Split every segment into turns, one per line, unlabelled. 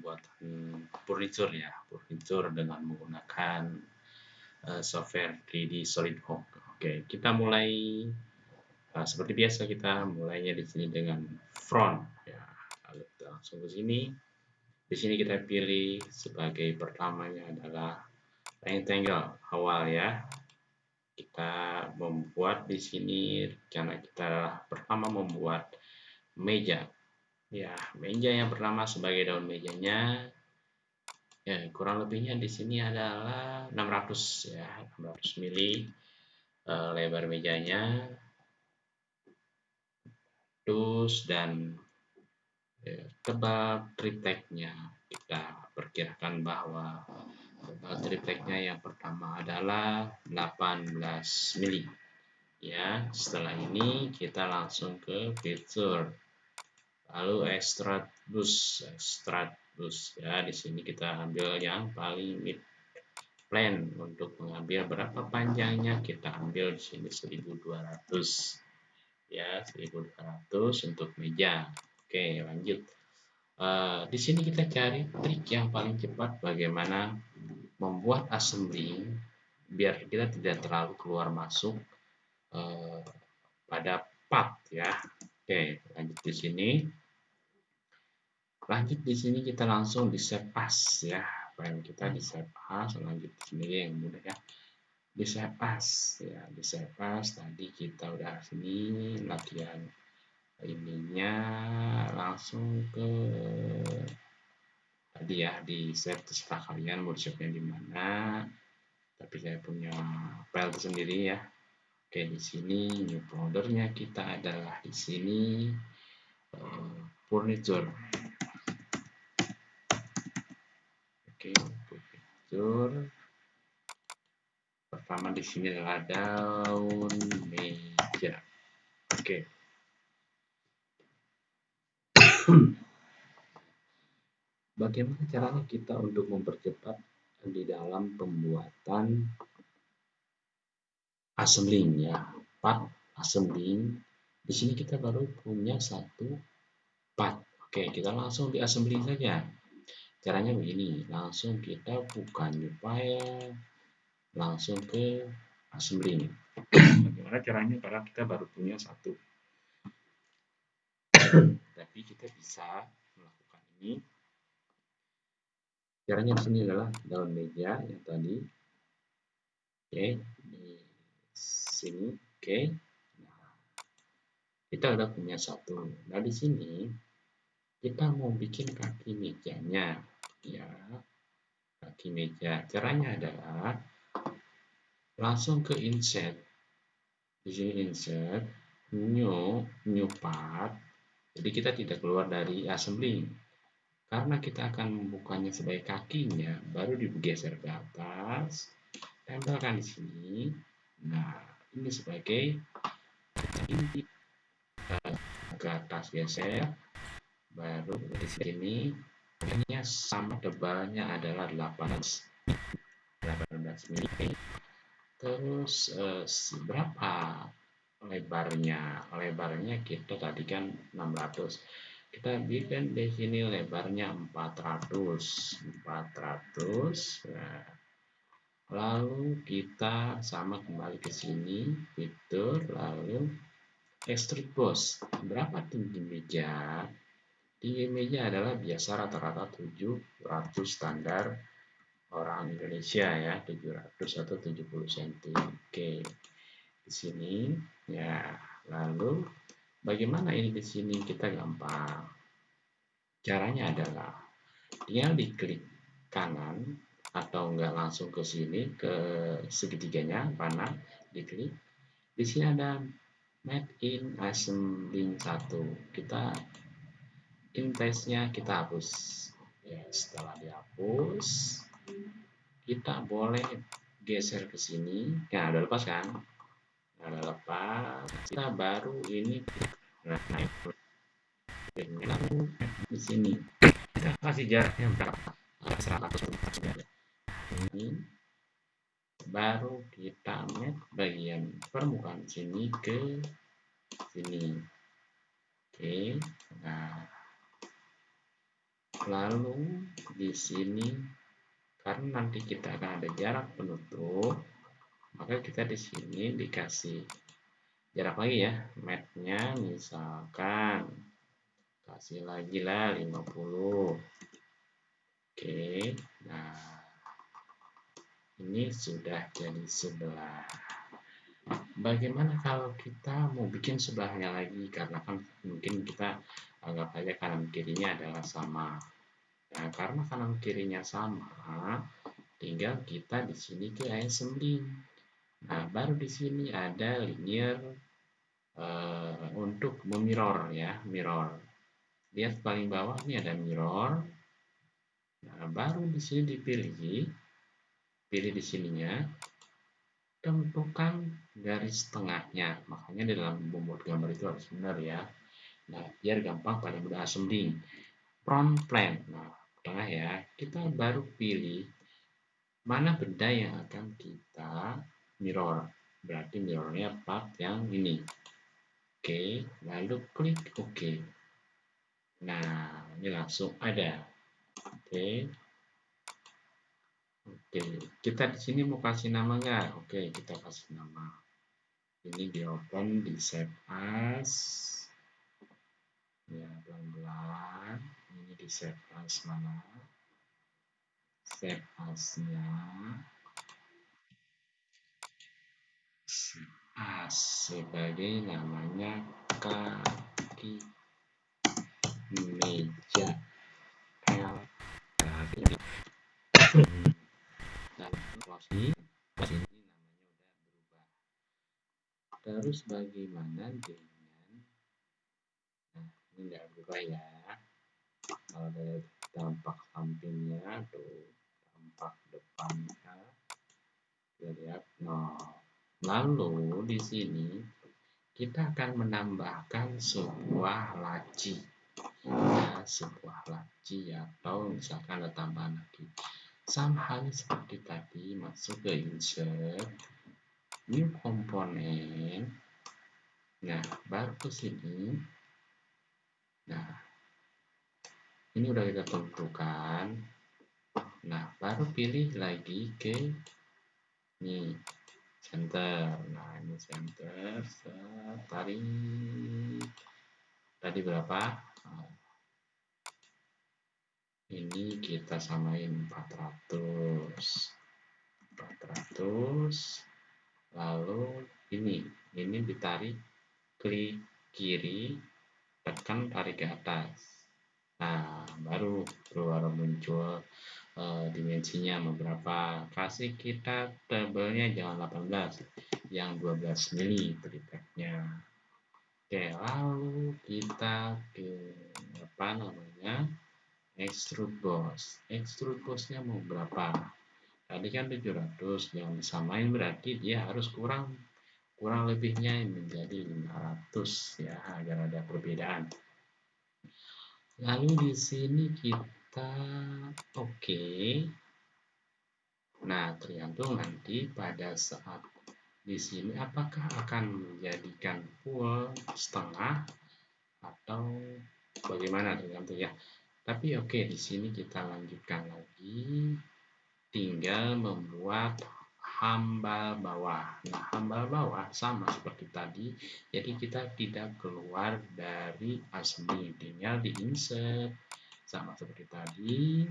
pembuatan furniture ya, furniture dengan menggunakan uh, software 3D SolidWorks. Oke, kita mulai uh, seperti biasa kita mulainya di sini dengan front ya. Lalu kita langsung ke sini. Di sini kita pilih sebagai pertamanya adalah rectangle awal ya. Kita membuat di sini karena kita pertama membuat meja ya meja yang pertama sebagai daun mejanya. Ya kurang lebihnya di sini adalah 600 ya 600 mili uh, lebar mejanya. Terus dan ya, tebal tripteknya. Kita perkirakan bahwa tebal tripteknya yang pertama adalah 18 mili. Ya setelah ini kita langsung ke fitur lalu extract bus extract bus ya di sini kita ambil yang paling mid plan untuk mengambil berapa panjangnya. Kita ambil di sini 1200 ya 1200 untuk meja. Oke lanjut. Uh, di sini kita cari trik yang paling cepat bagaimana membuat assembly biar kita tidak terlalu keluar masuk uh, pada part ya. Oke lanjut di sini lanjut di sini kita langsung di save as ya. File kita di save as? Lanjut di sini yang mudah ya. Di save as ya. Di save as tadi kita udah sini latihan ininya langsung ke tadi ya di save terserah kalian mau save nya di mana. Tapi saya punya file sendiri ya. Oke di sini new foldernya kita adalah di sini uh, furniture Picture. Pertama di sini adalah daun meja. Oke. Bagaimana caranya kita untuk mempercepat di dalam pembuatan assembling ya, part assembling. Di sini kita baru punya satu part. Oke, kita langsung di assembling saja. Caranya begini, langsung kita buka new file, langsung ke assembly. Bagaimana caranya? Karena kita baru punya satu. Tapi kita bisa melakukan ini. Caranya di sini adalah daun meja yang tadi. Oke, di sini. Oke. Nah, kita udah punya satu. Nah, di sini kita mau bikin kaki mejanya ya. Kaki meja caranya adalah langsung ke insert. Di sini insert new new part. Jadi kita tidak keluar dari assembly. Karena kita akan membukanya sebagai kakinya baru digeser ke atas tempelkan di sini. Nah ini sebagai ini ke atas geser baru di sini ini sama tebalnya adalah 18 18 mili terus eh, berapa lebarnya? Lebarnya kita tadi kan 600 kita bikin di sini lebarnya 400 400 nah, lalu kita sama kembali ke sini fitur lalu extrude boss berapa tinggi meja Meja adalah biasa rata-rata 700 standar orang Indonesia ya, 700 atau 70 cm. Oke. Di sini ya. Lalu bagaimana ini di sini kita gampang. Caranya adalah tinggal diklik kanan atau enggak langsung ke sini ke segitiganya panah diklik. Di sini ada Made in Assembling 1. Kita intensnya kita hapus. Ya setelah dihapus kita boleh geser ke sini. Ya udah lepas kan? Udah lepas. Kita baru ini nah, di sini. Kita kasih jaraknya berapa? 100 ini baru kita map bagian permukaan sini ke sini. Oke nah lalu di sini karena nanti kita akan ada jarak penutup maka kita di sini dikasih jarak lagi ya matnya misalkan kasih lagi lah 50 oke nah ini sudah jadi sebelah. Bagaimana kalau kita mau bikin sebelahnya lagi? Karena kan mungkin kita anggap aja kanan kirinya adalah sama. Nah karena kanan kirinya sama tinggal kita di sini ke assembling nah baru di sini ada linear uh, untuk memirror ya mirror. Lihat paling bawah ini ada mirror. Nah baru di sini dipilih pilih di sininya tentukan garis tengahnya. Makanya di dalam membuat gambar itu harus benar ya nah biar gampang pada mudah assembling front plane nah tengah ya. Kita baru pilih mana benda yang akan kita mirror. Berarti mirrornya part yang ini. Oke lalu klik oke nah ini langsung ada. Oke. Oke kita di sini mau kasih nama nggak? Oke kita kasih nama. Ini di open di save as ya pelan-pelan ini di save as mana? Save as-nya. As sebagai namanya kaki meja. L ini dan close ini namanya udah berubah. Terus bagaimana dengan ini enggak berubah ya kalau dari tampak sampingnya tuh tampak depannya kita lihat nah Lalu di sini kita akan menambahkan sebuah laci. Ya, sebuah laci atau misalkan ada tambahan lagi. Sama halnya seperti tadi masuk ke insert new komponen. Nah, baru ke sini. Nah, ini udah kita tentukan. Nah, baru pilih lagi ke nih center nah ini center tarik tadi berapa? Nah, ini kita samain 400 400 lalu ini. Ini ditarik klik kiri tekan tarik ke atas. Nah baru keluar muncul uh, dimensinya beberapa kasih kita tabelnya jangan 18 yang 12 mili tripeknya oke lalu kita ke apa namanya extrude boss extrude bossnya mau berapa? Tadi kan 700 yang disamain berarti dia harus kurang kurang lebihnya menjadi 500 ya agar ada perbedaan. Lalu di sini kita oke. Okay. nah tergantung nanti pada saat di sini apakah akan menjadikan full setengah atau bagaimana tergantung ya tapi oke okay, di sini kita lanjutkan lagi. Tinggal membuat hambal bawah nah hambal bawah sama seperti tadi jadi kita tidak keluar dari assembly tinggal di insert sama seperti tadi.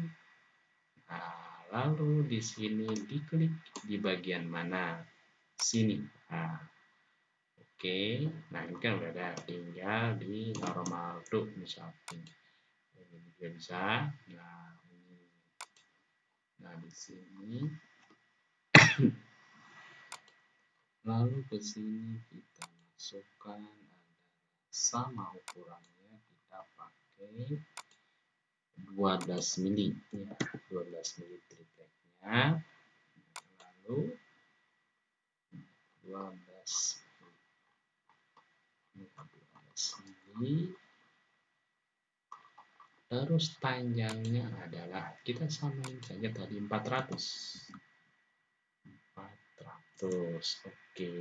Nah, lalu di sini diklik di bagian mana? Sini. Nah, oke. Okay. Nah, ini kan udah ada. Tinggal di normal tuh misalnya. Ini juga bisa. Nah, ini. Nah, di sini. lalu ke sini kita masukkan ada sama ukurannya kita pakai 12 mili ya, 12 mili tripleknya lalu 12 12 ya, mili terus panjangnya adalah kita samain saja tadi 400 400 oke.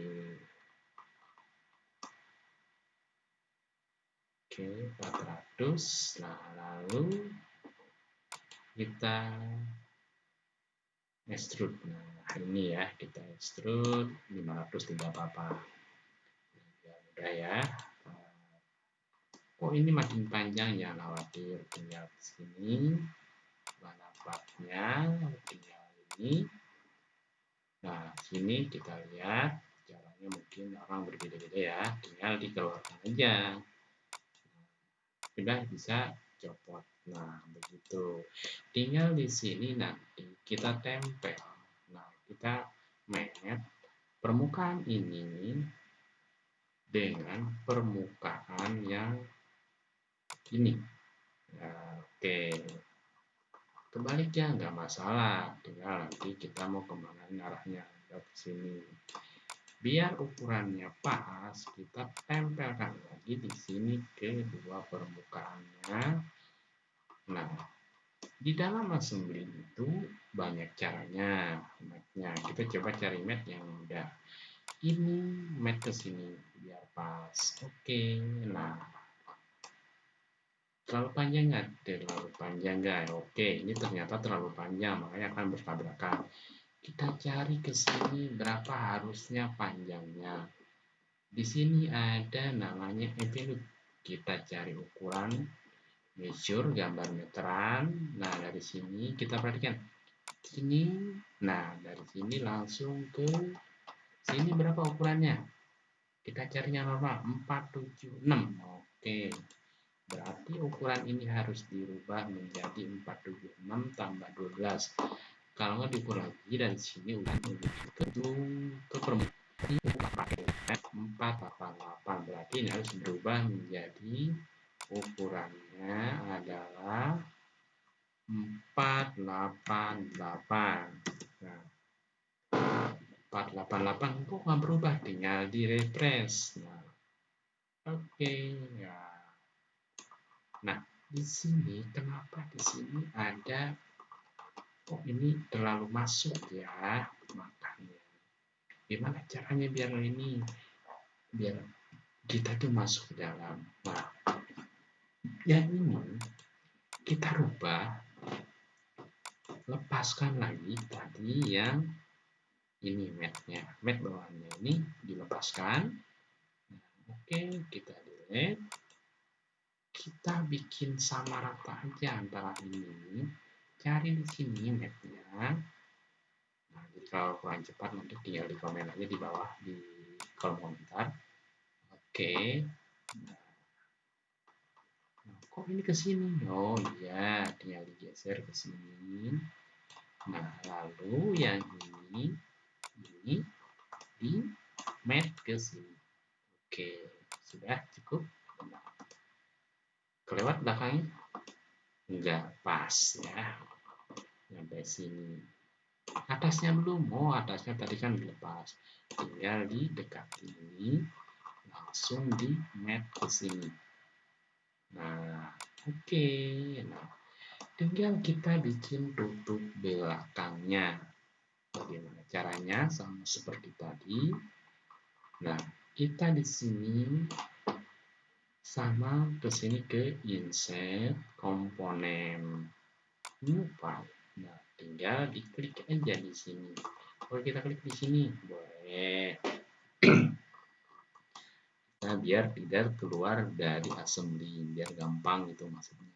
Oke 400 nah lalu kita extrude. Nah ini ya kita extrude. 500 tidak apa-apa. Ya udah ya. Oh ini makin panjang ya khawatir. Tinggal sini. Mana platnya? Tinggal ini nah sini kita lihat caranya mungkin orang berbeda-beda ya. Tinggal dikeluarkan aja. Sudah bisa copot. Nah begitu. Tinggal di sini nanti kita tempel. Nah kita magnet permukaan ini dengan permukaan yang ini. Nah, oke. kebalik ya nggak masalah. Tinggal nanti kita mau ke mana arahnya. Ke sini. Biar ukurannya pas kita tempelkan lagi di sini ke dua permukaannya. Nah di dalam assembly itu banyak caranya matnya kita coba cari mat yang mudah. Ini mat ke sini biar pas. Oke nah terlalu panjang nggak terlalu panjang nggak oke ini ternyata terlalu panjang makanya akan bertabrakan kita cari ke sini berapa harusnya panjangnya. Di sini ada namanya envelope. Kita cari ukuran measure gambar meteran. Nah, dari sini kita perhatikan. Sini, nah dari sini langsung ke sini berapa ukurannya? Kita cari yang normal 476. Oke. Berarti ukuran ini harus dirubah menjadi 476 tambah 12 kalau nggak diukur lagi dari sini udah ke ke permukaan empat delapan berarti ini harus berubah menjadi ukurannya adalah 488 nah 488 kok nggak berubah? Tinggal di nah oke okay, ya nah di sini kenapa di sini ada kok ini terlalu masuk ya makanya gimana caranya biar ini biar kita tuh masuk ke dalam? Nah yang ini kita rubah lepaskan lagi tadi yang ini matnya. Mat bawahnya ini dilepaskan. Nah, oke kita delete kita bikin sama rata aja antara ini. Cari di sini mapnya. Nah jadi kalau kurang cepat nanti tinggal di komen aja di bawah di kolom komentar. Oke. Nah, nah kok ini ke sini? Oh iya tinggal digeser ke sini. Nah lalu yang ini ini di map ke sini. Oke sudah cukup kelewat belakangnya? Enggak pas ya. Sampai sini. Atasnya belum. Oh atasnya tadi kan dilepas. Tinggal di dekat ini. Langsung di mat ke sini. Nah oke. Okay. nah tinggal kita bikin tutup belakangnya. Bagaimana caranya? Sama seperti tadi. Nah kita di sini sama ke sini ke insert komponen new file. Nah, tinggal diklik aja di sini. Kalau kita klik di sini, boleh. nah, biar tidak keluar dari assembly, biar gampang itu maksudnya.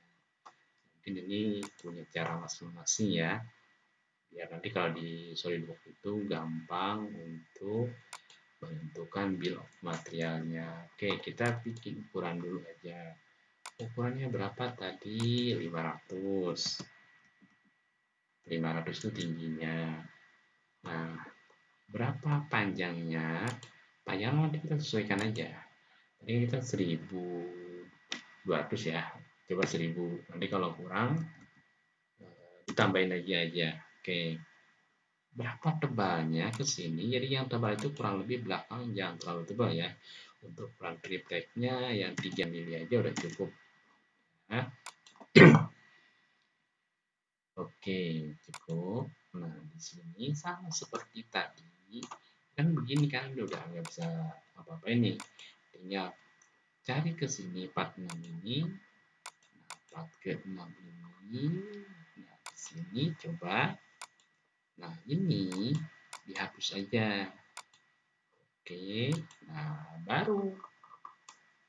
Mungkin ini punya cara masing-masing ya. Biar nanti kalau di SolidWorks itu gampang untuk menentukan bill of materialnya. Oke, kita bikin ukuran dulu aja. Ukurannya berapa tadi? 500. 500 itu tingginya. Nah, berapa panjangnya? Panjangnya nanti kita sesuaikan aja. Tadi kita 1200 ya. Coba 1000. Nanti kalau kurang eh, ditambahin lagi aja. Oke berapa tebalnya ke sini. Jadi yang tebal itu kurang lebih belakang jangan terlalu tebal ya. Untuk front tripteknya yang 3 mili aja udah cukup. Nah. Oke, cukup. Nah, di sini sama seperti tadi. Kan begini kan udah nggak bisa apa-apa ini. Tinggal cari ke sini 46 ini. Nah, 4 ke 6 ini. Nah, di sini coba nah ini dihapus aja. Oke nah baru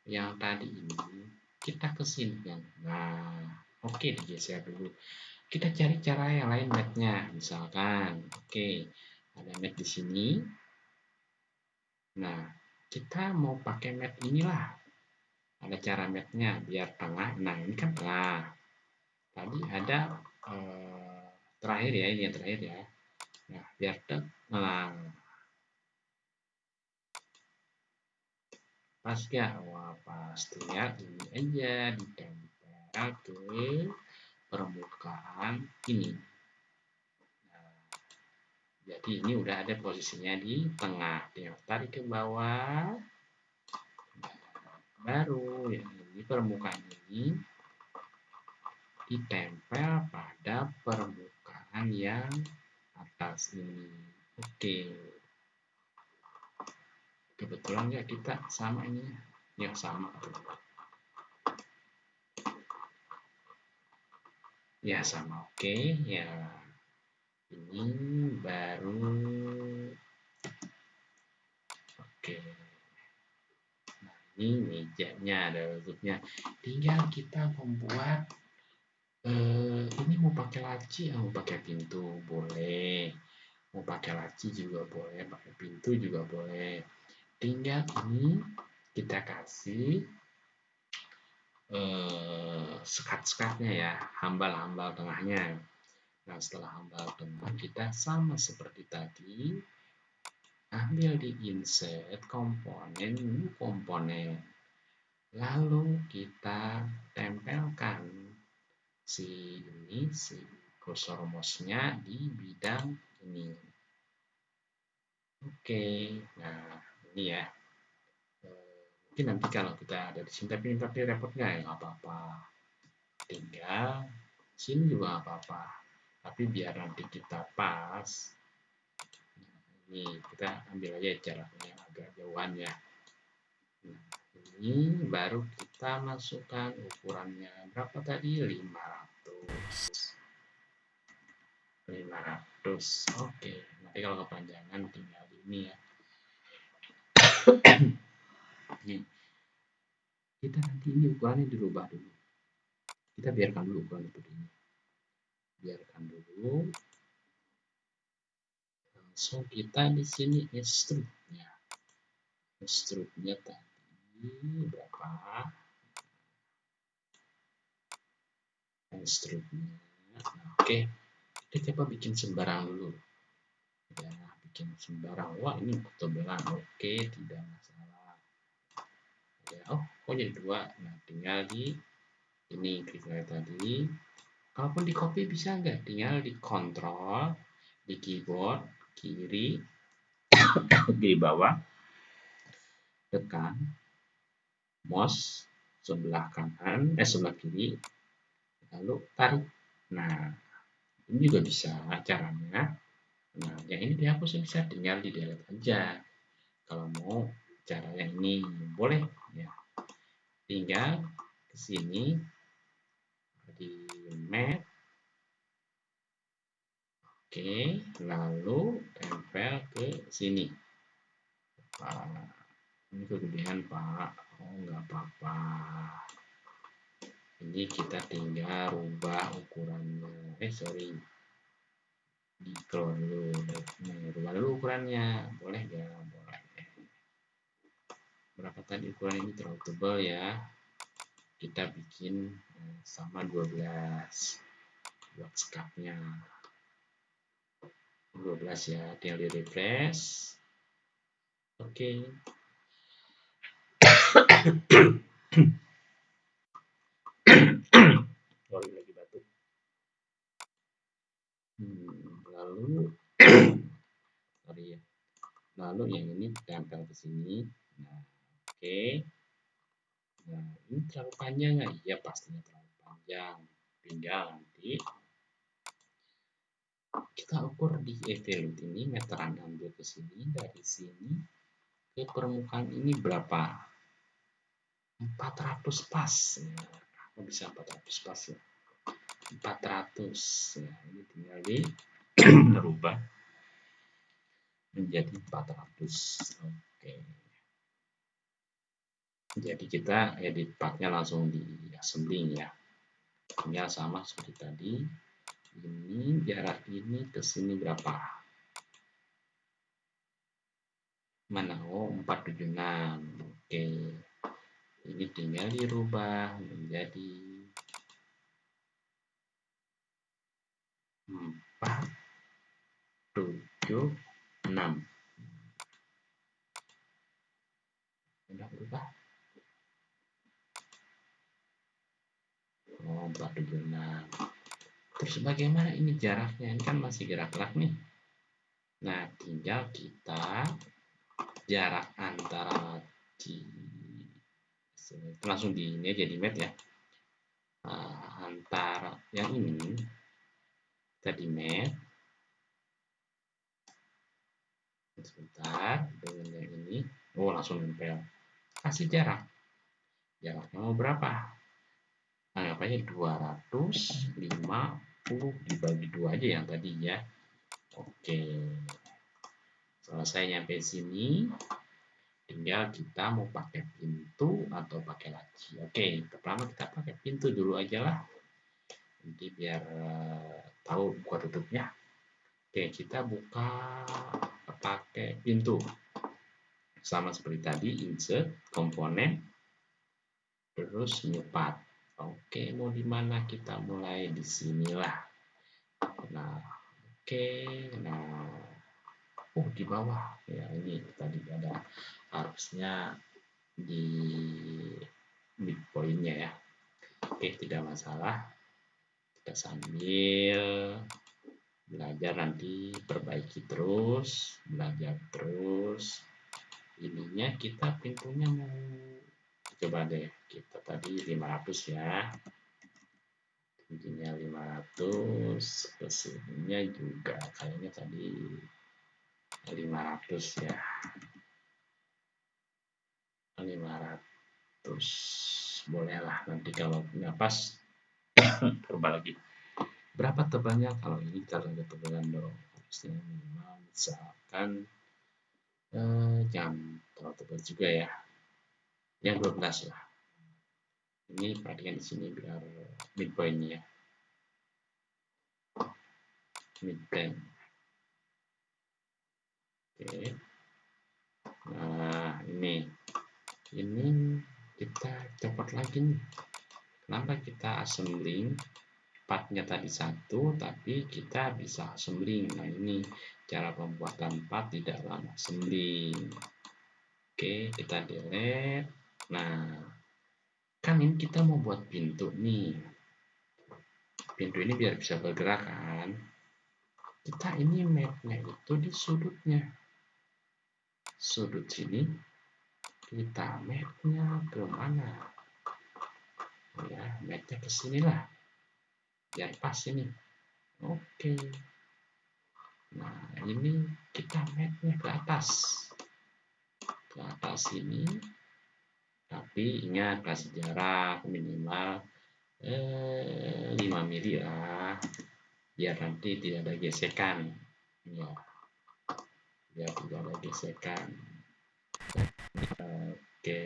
yang tadi ini kita ke sini nah oke digeser dulu. Kita cari cara yang lain matnya misalkan oke ada mat di sini. Nah kita mau pakai mat inilah. Ada cara matnya biar tengah. Nah ini kan tengah. Tadi ada eh, terakhir ya ini yang terakhir ya nah biar tengah pas ya wah pastinya ini aja ditempel ke permukaan ini jadi ini udah ada posisinya di tengah. Tinggal tarik ke bawah. Baru yang ini permukaan ini ditempel pada permukaan yang atas ini. Oke. Kebetulan ya kita sama ini yang sama. Ya sama oke ya ini baru oke nah ini mejanya ada tutupnya tinggal kita membuat eh, ini mau pakai laci mau pakai pintu boleh. Mau pakai laci juga boleh pakai pintu juga boleh. Tinggal ini kita kasih eh, sekat-sekatnya ya hambal-hambal tengahnya. Nah, setelah hambal tengah, kita sama seperti tadi, ambil di insert komponen, komponen. Lalu kita tempelkan si ini, si kursor mouse-nya di bidang ini. Oke, nah ini ya. Mungkin nanti kalau kita ada di sini, tapi tapi repot nggak ya? Nggak apa-apa. Tinggal sini juga nggak apa-apa tapi biar nanti kita pas ini kita ambil aja jaraknya agak jauhan ya nah, ini baru kita masukkan ukurannya berapa tadi 500 500 oke nanti kalau kepanjangan tinggal ini ya. Ini kita nanti ini ukurannya dirubah dulu. Kita biarkan dulu ukuran itu ini biarkan dulu. Langsung kita di sini extrude-nya extrude-nya tadi berapa nah, oke kita coba bikin sembarang dulu. Ya bikin sembarang. Wah ini ketebalan oke tidak masalah. Ya oh kok jadi dua? Nah tinggal di ini klik tadi. Kalaupun di copy bisa nggak? Tinggal di kontrol di keyboard kiri di bawah tekan mouse sebelah kanan eh sebelah kiri lalu tarik. Nah ini juga bisa caranya. Nah yang ini dihapus bisa tinggal di delete aja. Kalau mau cara yang ini boleh ya. Tinggal ke sini di map oke lalu tempel ke sini ini kegedean Pak oh nggak apa-apa ini kita tinggal rubah ukurannya. Eh sorry. Di keluar dulu nih rubah dulu ukurannya. Boleh ya boleh. Berapa tadi ukuran ini? Terlalu tebal ya. Kita bikin eh, sama 12 buat skapnya 12 ya. Tinggal di refresh. Oke. okay. Sorry lagi batuk hmm, lalu sorry ya lalu yang ini tempel ke sini nah oke okay. Nah, ini terlalu panjang nggak? Iya, pastinya terlalu panjang. Tinggal nanti kita ukur di evaluate ini meteran ambil ke sini dari sini ke permukaan ini berapa 400 pas ya. Bisa 400 pas ya. 400 ya kembali merubah. Menjadi 400 oke. Jadi kita edit partnya langsung di assembling ya. Tinggal sama seperti tadi. Ini jarak ini ke sini berapa? Mana? Oh 476 oke ini tinggal dirubah menjadi 4 7 6 udah berubah? Oh 476 terus bagaimana ini jaraknya? Ini kan masih gerak-gerak nih. Nah tinggal kita jarak antara langsung di ini aja di map ya. Uh, antara yang ini kita di sebentar dengan yang ini. Oh langsung nempel. Kasih jarak. Jaraknya mau berapa? Anggap aja 250 dibagi dua aja yang tadi ya. Oke. Selesai nyampe sini tinggal kita mau pakai pintu atau pakai laci. Oke pertama kita pakai pintu dulu aja lah. Nanti biar uh, tahu buka tutupnya. Oke kita buka pakai pintu. Sama seperti tadi insert komponen terus new path oke mau di mana? Kita mulai di sinilah nah oke nah oh di bawah. Ya ini tadi ada harusnya di midpointnya ya. Oke tidak masalah. Kita sambil belajar nanti perbaiki terus belajar terus. Ininya kita pintunya mau coba deh kita tadi 500 ya. Tingginya 500 ke sininya juga kayaknya tadi 500 ya 500 bolehlah nanti kalau nggak pas coba lagi. Berapa tebalnya kalau ini kalau ada tebalan dong harusnya minimal misalkan eh, jam terlalu tebal juga ya. Yang 12 lah. Ini perhatikan di sini biar midpointnya midpoint. Oke. Nah ini ini kita copot lagi nih. Kenapa kita assembling? Partnya tadi satu tapi kita bisa assembling. Nah ini cara pembuatan part di dalam assembling. Oke kita delete. Nah kan ini kita mau buat pintu nih. Pintu ini biar bisa bergerak kan? Kita ini mapnya itu di sudutnya. Sudut sini kita mapnya ke mana ya mapnya ke sini lah. Biar pas ini. Oke. Nah ini kita mapnya ke atas. Ke atas ini. Tapi ingat kasih jarak minimal eh, 5 mili lah. Biar nanti tidak ada gesekan. Ya. Biar tidak ada gesekan oke.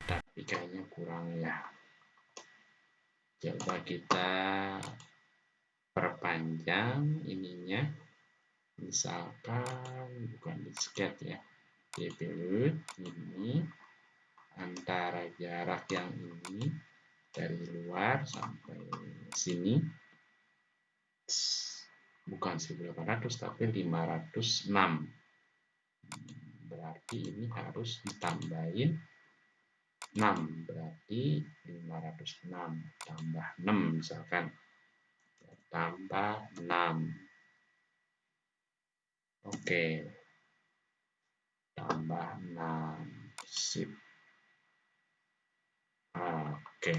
Tapi kayaknya kurang ya. Coba kita perpanjang ininya. Misalkan bukan disket ya. Dpl ini antara jarak yang ini dari luar sampai sini. Bukan 1800 tapi 506 berarti ini harus ditambahin 6 berarti 506 tambah 6 misalkan. Tambah 6 oke. Tambah 6 sip. Oke.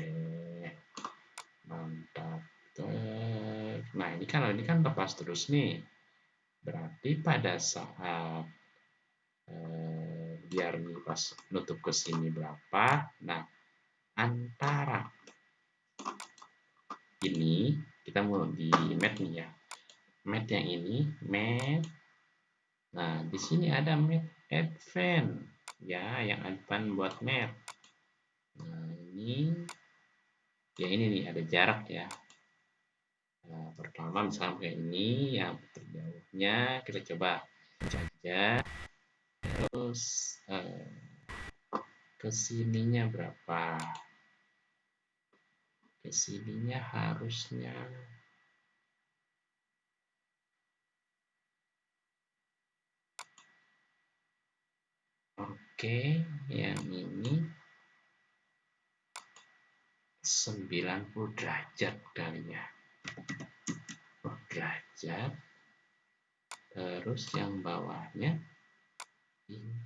Mantap. Nah ini kan ini kan lepas terus nih. Berarti pada saat eh, biar nih pas nutup ke sini berapa. Nah antara ini kita mau di mat nih ya. Mat yang ini mat. Nah di sini ada mat advance ya yang advance buat mat. Nah ini ya ini nih ada jarak ya. Nah, pertama misalnya ini yang terjauhnya kita coba saja terus eh, ke sininya berapa? Ke sininya harusnya oke yang ini 90 derajat kalinya. Derajat. Terus yang bawahnya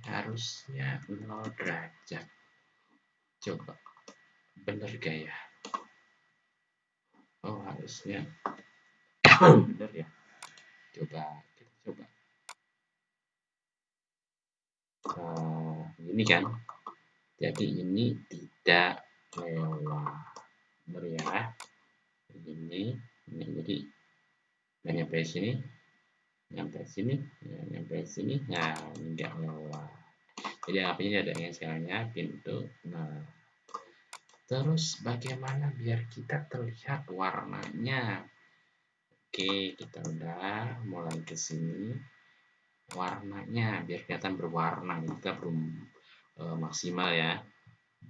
harusnya 0 derajat. Coba. Bener gak ya? Oh harusnya. Bener ya? Coba kita coba. Uh, ini kan? Jadi ini tidak lewat. Bener ya? Ini ini jadi nggak nyampe sini nyampe sini ya, nyampe sini nah ini nggak lewat jadi apinya ada yang sekarangnya pintu nah Terus bagaimana biar kita terlihat warnanya? Oke, kita udah mulai ke sini. Warnanya biar kelihatan berwarna, kita belum e, maksimal ya.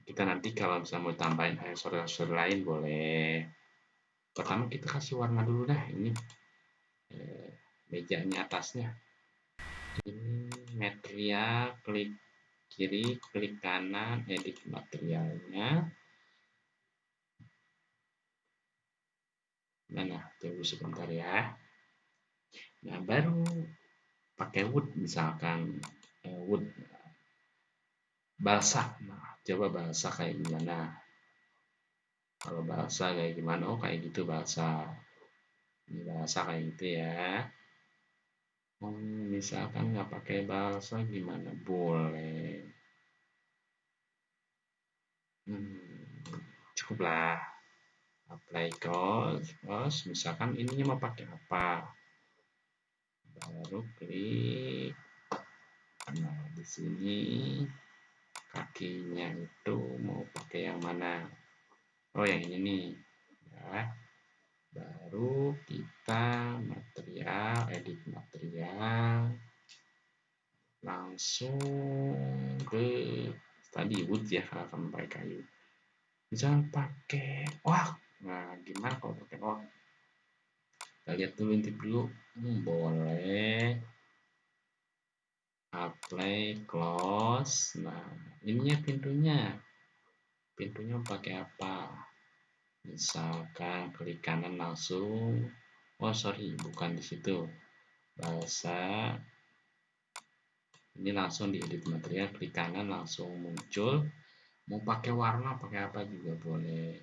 Kita nanti kalau bisa mau tambahin aksesori-aksesori lain boleh. Pertama kita kasih warna dulu dah ini e, mejanya atasnya. Ini material, klik kiri, klik kanan, edit materialnya Mana? Tunggu sebentar ya. Nah, baru pakai wood misalkan eh, wood balsa. Nah, coba balsa kayak gimana? Kalau balsa kayak gimana? Oh, kayak gitu balsa. Ini balsa kayak gitu ya. Hmm, misalkan nggak pakai balsa gimana? Boleh. Hmm, cukuplah. Apply cost, cost misalkan ininya mau pakai apa? Baru klik. Nah di sini kakinya itu mau pakai yang mana? Oh yang ini nih ya baru kita material edit material langsung ke tadi wood ya kalau pakai kayu misalnya pakai wah Nah, gimana kalau pakai on? Kita lihat dulu intip dulu. Hmm, boleh. Apply, close. Nah, ininya pintunya. Pintunya pakai apa? Misalkan klik kanan langsung. Oh, sorry, bukan di situ. Bahasa ini langsung di edit material klik kanan langsung muncul. Mau pakai warna pakai apa juga boleh.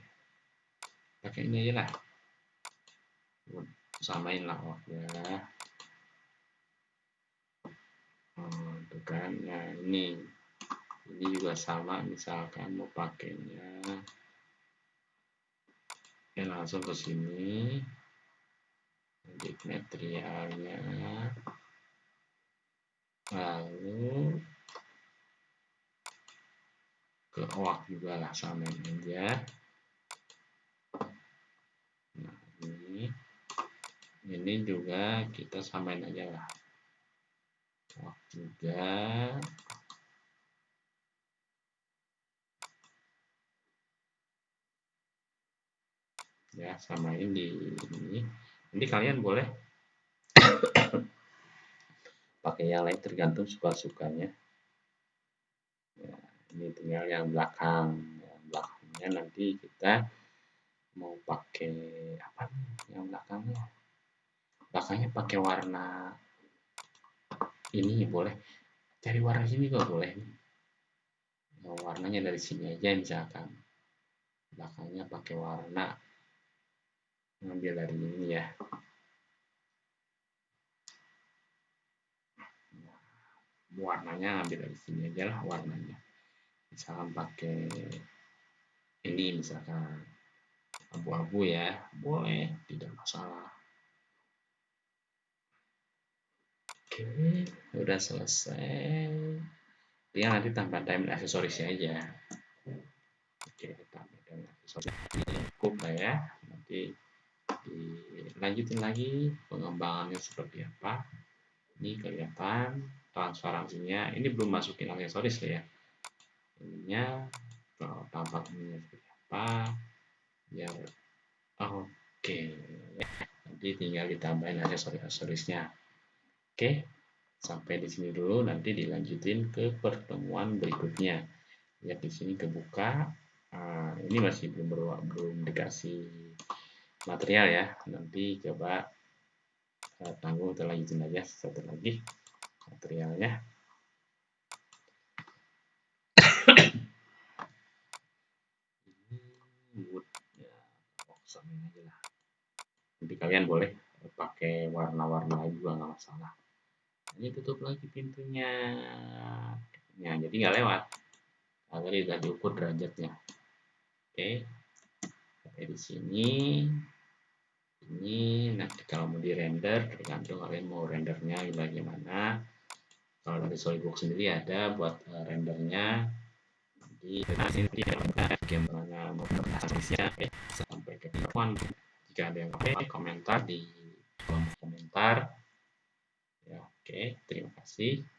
Pakai ini aja lah. Samain lah ya. Oh, itu kan. Nah ini. Ini juga sama misalkan mau pakainya ya langsung ke sini. Edit materialnya. Lalu ke OAK juga lah samain aja. Ini. Juga kita samain aja lah. Wah, juga ya samain di ini. Nanti kalian boleh pakai yang lain tergantung suka-sukanya ya, ini tinggal yang belakang. Yang belakangnya nanti kita mau pakai apa nih? Yang belakangnya? Belakangnya pakai warna ini boleh. Cari warna sini kok boleh nah, warnanya dari sini aja misalkan. Belakangnya pakai warna ngambil dari ini ya. Warnanya ambil dari sini aja lah warnanya. Misalkan pakai ini misalkan abu-abu ya. Boleh tidak masalah. Oke udah selesai. Tinggal nanti tambah diamond aksesorisnya aja. Oke tambah diamond aksesoris cukup lah ya. Nanti dilanjutin lagi pengembangannya seperti apa. Ini kelihatan transparansinya. Ini belum masukin aksesoris ya. Ininya tampak ini seperti apa. Oh, oke. Okay. nanti tinggal ditambahin aksesoris-aksesorisnya. Oke okay. sampai di sini dulu. Nanti dilanjutin ke pertemuan berikutnya. Lihat di sini kebuka. Uh, ini masih belum belum dikasih material ya. Nanti coba uh, tanggung lanjutin aja satu lagi materialnya. Nanti kalian boleh pakai warna-warna juga nggak masalah. Ini tutup lagi pintunya. Ya jadi nggak lewat. Agar tidak diukur derajatnya. Oke sampai di sini ini nanti kalau mau di render tergantung kalian mau rendernya bagaimana. Kalau dari SolidWorks sendiri ada buat uh, rendernya. Di sini ada bagaimana mau sampai ke depan. Jika ada yang pakai komentar di kolom komentar. Ya oke terima kasih